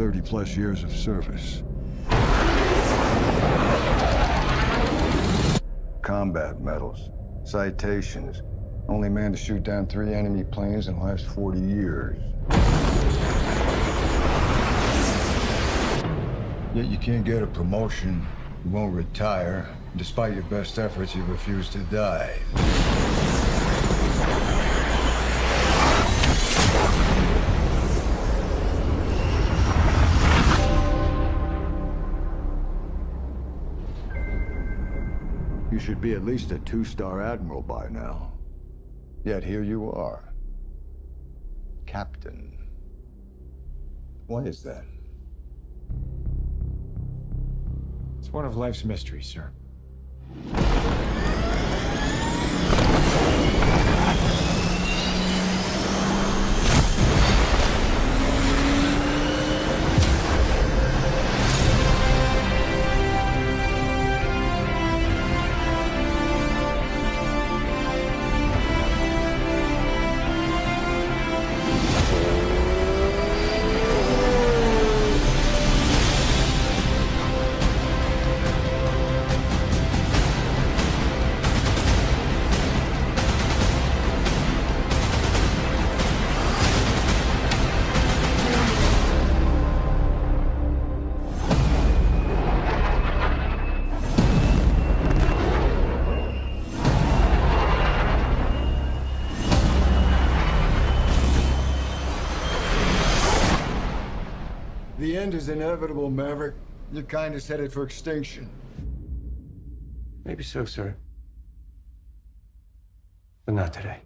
30 plus years of service. Combat medals, citations. Only man to shoot down three enemy planes in the last 40 years. Yet you can't get a promotion, you won't retire. Despite your best efforts, you refuse to die. You should be at least a two-star admiral by now. Yet here you are. Captain. Why is that? It's one of life's mysteries, sir. The end is inevitable, Maverick. Your kind is headed for extinction. Maybe so, sir. But not today.